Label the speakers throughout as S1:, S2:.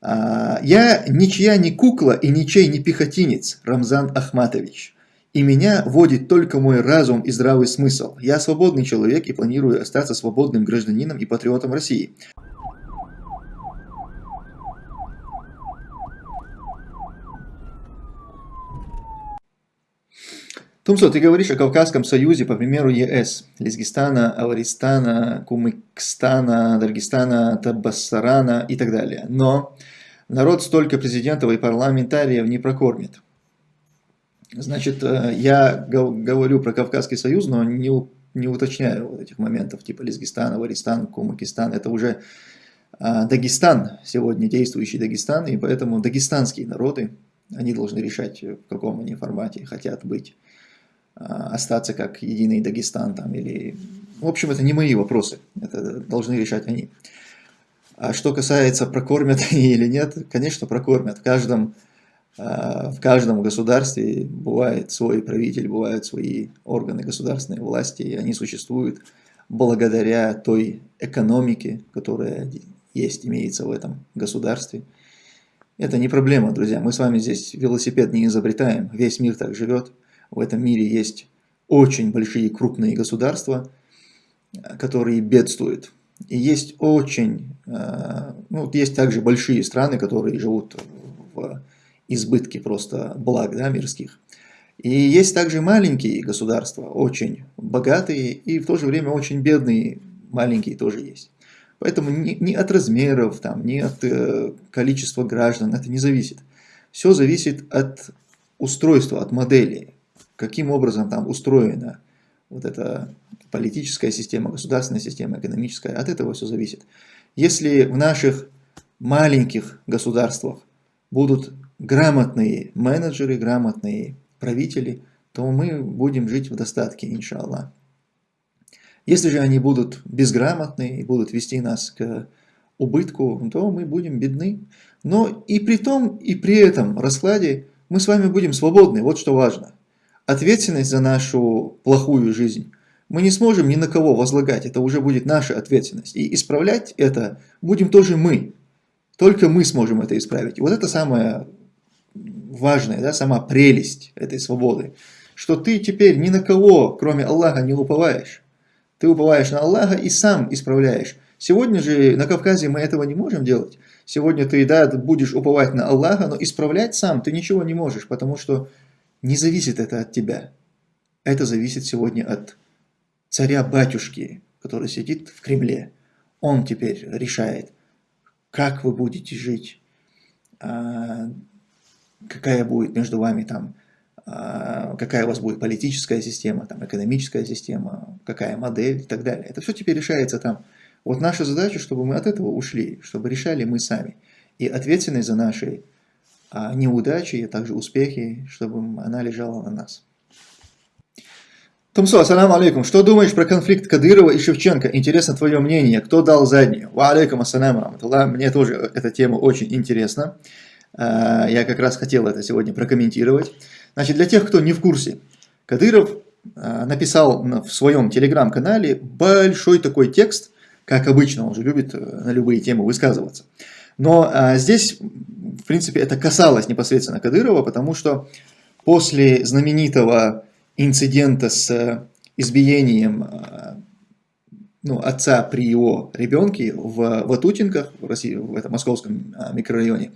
S1: А, я ничья не кукла и ничей не пехотинец, Рамзан Ахматович. И меня водит только мой разум и здравый смысл. Я свободный человек и планирую остаться свободным гражданином и патриотом России. Тумсо, ты говоришь о Кавказском союзе, по примеру ЕС, Лизгистана, Аваристана, Кумыкстана, Даргистана, Табассарана и так далее. Но народ столько президентов и парламентариев не прокормит. Значит, э, я говорю про Кавказский союз, но не, не уточняю вот этих моментов, типа Лизгистан, Аваристан, Кумыкистан. Это уже а, Дагестан, сегодня действующий Дагестан, и поэтому дагестанские народы, они должны решать, в каком они формате хотят быть. А, остаться как единый Дагестан там или... В общем, это не мои вопросы, это должны решать они. А что касается, прокормят или нет, конечно, прокормят. В каждом, а, в каждом государстве бывает свой правитель, бывают свои органы государственной власти, и они существуют благодаря той экономике, которая есть, имеется в этом государстве. Это не проблема, друзья. Мы с вами здесь велосипед не изобретаем. Весь мир так живет в этом мире есть очень большие крупные государства, которые бедствуют. И есть очень, э, ну, есть также большие страны, которые живут в избытке просто благ да, мирских. И есть также маленькие государства, очень богатые и в то же время очень бедные, маленькие тоже есть. Поэтому ни, ни от размеров, там, ни от э, количества граждан это не зависит. Все зависит от устройства, от модели каким образом там устроена вот эта политическая система, государственная система, экономическая, от этого все зависит. Если в наших маленьких государствах будут грамотные менеджеры, грамотные правители, то мы будем жить в достатке, иншаллах. Если же они будут безграмотные и будут вести нас к убытку, то мы будем бедны. Но и при том, и при этом раскладе мы с вами будем свободны, вот что важно ответственность за нашу плохую жизнь мы не сможем ни на кого возлагать, это уже будет наша ответственность. И исправлять это будем тоже мы. Только мы сможем это исправить. И вот это самое важное, да, сама прелесть этой свободы. Что ты теперь ни на кого, кроме Аллаха, не уповаешь. Ты уповаешь на Аллаха и сам исправляешь. Сегодня же на Кавказе мы этого не можем делать. Сегодня ты, да, будешь уповать на Аллаха, но исправлять сам ты ничего не можешь, потому что не зависит это от тебя. Это зависит сегодня от царя-батюшки, который сидит в Кремле. Он теперь решает, как вы будете жить, а, какая будет между вами там, а, какая у вас будет политическая система, там, экономическая система, какая модель и так далее. Это все теперь решается там. Вот наша задача, чтобы мы от этого ушли, чтобы решали мы сами. И ответственность за наши неудачи, и также успехи, чтобы она лежала на нас. Тумсо, ассаламу алейкум. Что думаешь про конфликт Кадырова и Шевченко? Интересно твое мнение. Кто дал заднюю? Ва алейкум ассаламу раматуллах. Мне тоже эта тема очень интересна. А, я как раз хотел это сегодня прокомментировать. Значит, для тех, кто не в курсе, Кадыров а, написал в своем телеграм-канале большой такой текст, как обычно, он же любит э, на любые темы высказываться. Но а, здесь, в принципе, это касалось непосредственно Кадырова, потому что после знаменитого инцидента с э, избиением э, ну, отца при его ребенке в Ватутинках, в, России, в этом московском а, микрорайоне,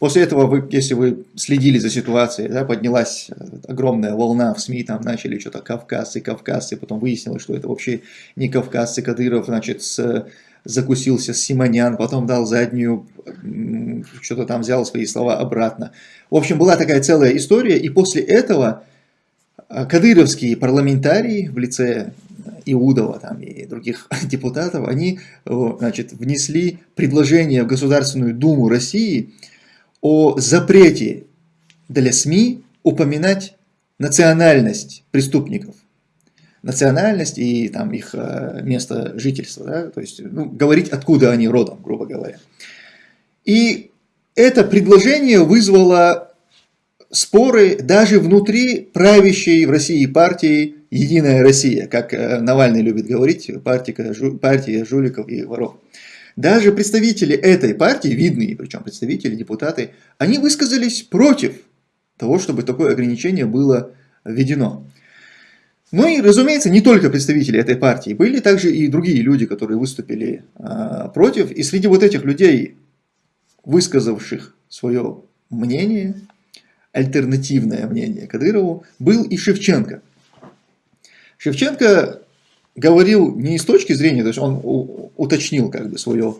S1: После этого, вы, если вы следили за ситуацией, да, поднялась э, огромная волна в СМИ, там начали что-то кавказцы, кавказцы, потом выяснилось, что это вообще не кавказцы, Кадыров, значит, с закусился Симонян, потом дал заднюю, что-то там взял свои слова обратно. В общем, была такая целая история, и после этого а, кадыровские парламентарии в лице Иудова там, и других депутатов, они значит, внесли предложение в Государственную Думу России о запрете для СМИ упоминать национальность преступников национальность и там, их э, место жительства, да? то есть ну, говорить, откуда они родом, грубо говоря. И это предложение вызвало споры даже внутри правящей в России партии «Единая Россия», как э, Навальный любит говорить, партия, партия жуликов и воров. Даже представители этой партии, видные причем представители, депутаты, они высказались против того, чтобы такое ограничение было введено. Ну и, разумеется, не только представители этой партии, были также и другие люди, которые выступили э, против. И среди вот этих людей, высказавших свое мнение, альтернативное мнение Кадырову, был и Шевченко. Шевченко говорил не с точки зрения, то есть он уточнил как бы свое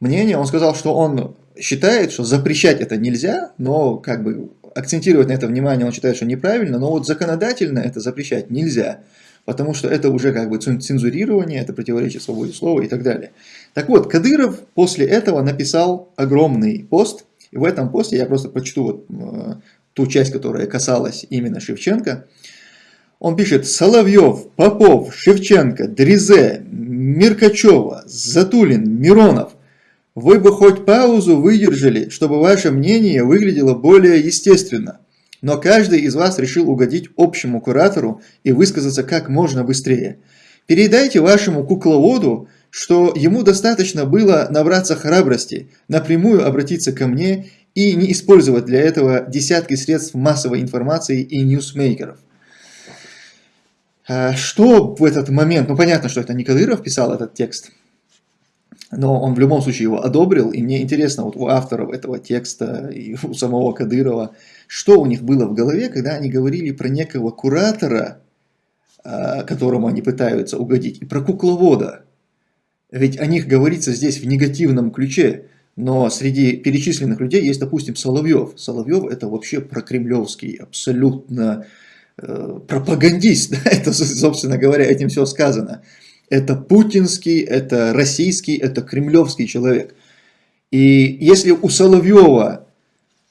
S1: мнение, он сказал, что он считает, что запрещать это нельзя, но как бы акцентировать на это внимание он считает, что неправильно, но вот законодательно это запрещать нельзя, потому что это уже как бы цензурирование, это противоречит свободе слова и так далее. Так вот, Кадыров после этого написал огромный пост, и в этом посте я просто прочту вот, э, ту часть, которая касалась именно Шевченко. Он пишет, Соловьев, Попов, Шевченко, Дризе, Миркачева, Затулин, Миронов, вы бы хоть паузу выдержали, чтобы ваше мнение выглядело более естественно. Но каждый из вас решил угодить общему куратору и высказаться как можно быстрее. Передайте вашему кукловоду, что ему достаточно было набраться храбрости, напрямую обратиться ко мне и не использовать для этого десятки средств массовой информации и ньюсмейкеров. А что в этот момент, ну понятно, что это не Кадыров писал этот текст, но он в любом случае его одобрил, и мне интересно вот у авторов этого текста и у самого Кадырова, что у них было в голове, когда они говорили про некого куратора, а, которому они пытаются угодить, и про кукловода. Ведь о них говорится здесь в негативном ключе, но среди перечисленных людей есть, допустим, Соловьев. Соловьев это вообще прокремлевский, абсолютно э, пропагандист, это, собственно говоря, этим все сказано. Это путинский, это российский, это кремлевский человек. И если у Соловьева,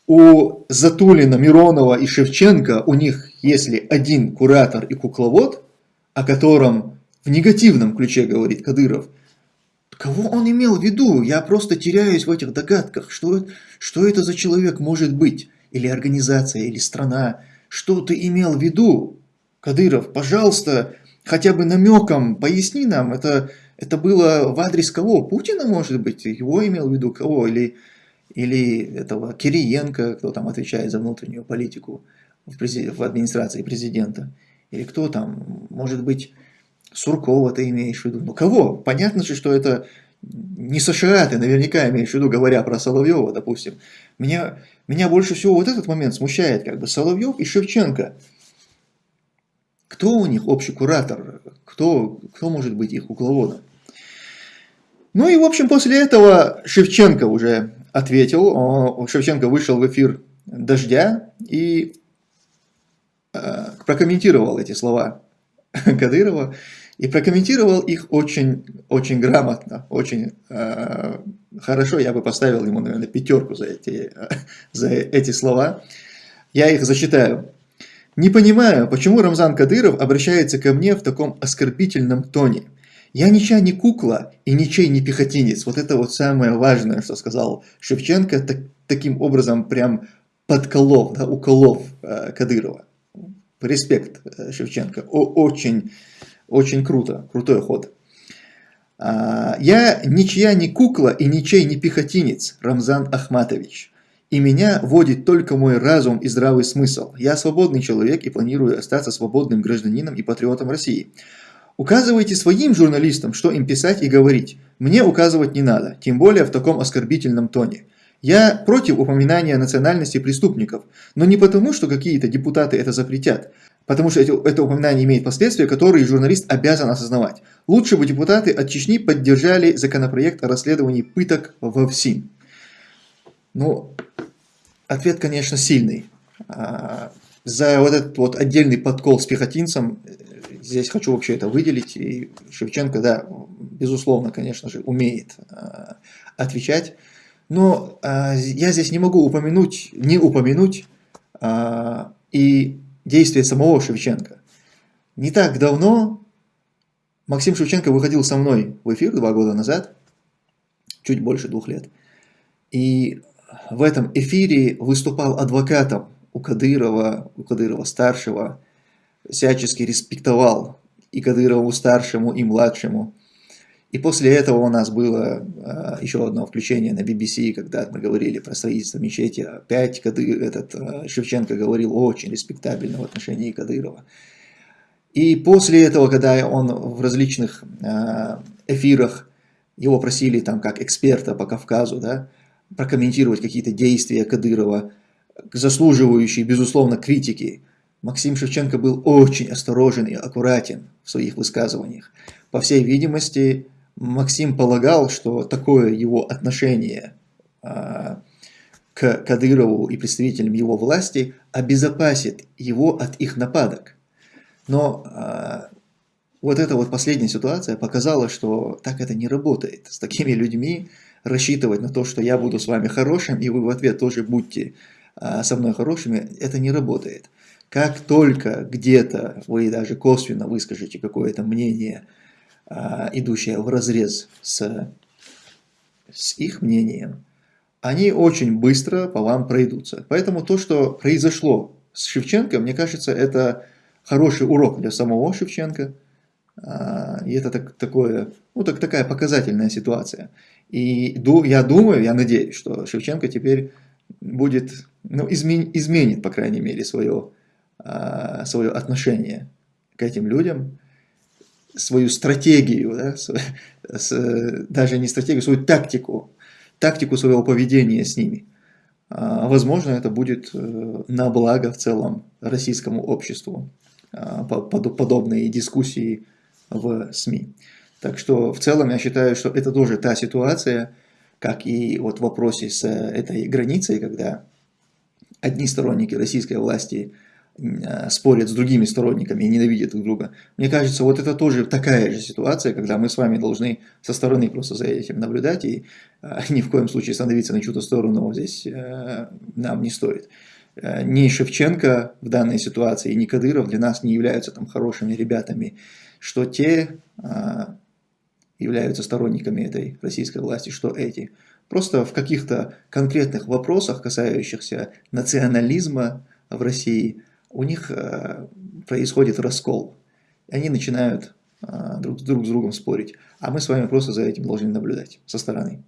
S1: у Затулина, Миронова и Шевченко, у них если один куратор и кукловод, о котором в негативном ключе говорит Кадыров, кого он имел в виду? Я просто теряюсь в этих догадках. Что, что это за человек может быть? Или организация, или страна? Что ты имел в виду? Кадыров, пожалуйста, хотя бы намеком поясни нам, это, это было в адрес кого? Путина, может быть? Его имел в виду кого? Или, или этого Кириенко, кто там отвечает за внутреннюю политику в, в администрации президента? Или кто там? Может быть, Суркова ты имеешь в виду? Ну кого? Понятно же, что это не США ты наверняка имеешь в виду, говоря про Соловьева, допустим. Меня, меня больше всего вот этот момент смущает, как бы Соловьев и Шевченко – кто у них общий куратор? Кто, кто может быть их кукловодом? Ну и, в общем, после этого Шевченко уже ответил. Шевченко вышел в эфир «Дождя» и э, прокомментировал эти слова Кадырова. И прокомментировал их очень, очень грамотно, очень э, хорошо. Я бы поставил ему, наверное, пятерку за эти, за эти слова. Я их зачитаю. Не понимаю, почему Рамзан Кадыров обращается ко мне в таком оскорбительном тоне. Я ничья не кукла и ничей не пехотинец. Вот это вот самое важное, что сказал Шевченко, так, таким образом прям подколов, да, уколов э, Кадырова. Респект э, Шевченко. О, очень, очень круто, крутой ход. А, я ничья не кукла и ничей не пехотинец, Рамзан Ахматович. И меня водит только мой разум и здравый смысл. Я свободный человек и планирую остаться свободным гражданином и патриотом России. Указывайте своим журналистам, что им писать и говорить. Мне указывать не надо, тем более в таком оскорбительном тоне. Я против упоминания национальности преступников, но не потому, что какие-то депутаты это запретят, потому что это, упоминание имеет последствия, которые журналист обязан осознавать. Лучше бы депутаты от Чечни поддержали законопроект о расследовании пыток во ВСИН. Ну, Ответ, конечно, сильный. А, за вот этот вот отдельный подкол с пехотинцем, э, здесь хочу вообще это выделить, и Шевченко, да, безусловно, конечно же, умеет а, отвечать, но а, я здесь не могу упомянуть, не упомянуть и действия самого Шевченко. Не так давно Максим Шевченко выходил со мной в эфир два года назад, чуть больше двух лет, и в этом эфире выступал адвокатом у Кадырова, у Кадырова-старшего, всячески респектовал и Кадырову-старшему, и младшему. И после этого у нас было э, еще одно включение на BBC, когда мы говорили про строительство мечети. Опять Кадыр, этот, э, Шевченко говорил очень респектабельно в отношении Кадырова. И после этого, когда он в различных э, эфирах, его просили там как эксперта по Кавказу, да, прокомментировать какие-то действия Кадырова, заслуживающие, безусловно, критики, Максим Шевченко был очень осторожен и аккуратен в своих высказываниях. По всей видимости, Максим полагал, что такое его отношение а, к Кадырову и представителям его власти обезопасит его от их нападок. Но а, вот эта вот последняя ситуация показала, что так это не работает. С такими людьми рассчитывать на то, что я буду с вами хорошим, и вы в ответ тоже будьте а, со мной хорошими, это не работает. Как только где-то вы даже косвенно выскажете какое-то мнение, а, идущее в разрез с, с их мнением, они очень быстро по вам пройдутся. Поэтому то, что произошло с Шевченко, мне кажется, это хороший урок для самого Шевченко. А, и это так, такое, ну, так, такая показательная ситуация. И я думаю, я надеюсь, что Шевченко теперь будет, ну, измен, изменит, по крайней мере, свое, а, свое отношение к этим людям, свою стратегию, да, с, с, даже не стратегию, свою тактику, тактику своего поведения с ними. А, возможно, это будет э, на благо в целом российскому обществу, подобные дискуссии в СМИ. Так что в целом я считаю, что это тоже та ситуация, как и вот в вопросе с этой границей, когда одни сторонники российской власти Э, спорят с другими сторонниками и ненавидят друг друга. Мне кажется, вот это тоже такая же ситуация, когда мы с вами должны со стороны просто за этим наблюдать и э, ни в коем случае становиться на чью-то сторону здесь э, нам не стоит. Э, ни Шевченко в данной ситуации, ни Кадыров для нас не являются там хорошими ребятами, что те э, являются сторонниками этой российской власти, что эти. Просто в каких-то конкретных вопросах, касающихся национализма в России, у них э, происходит раскол. И они начинают э, друг, друг с другом спорить. А мы с вами просто за этим должны наблюдать со стороны.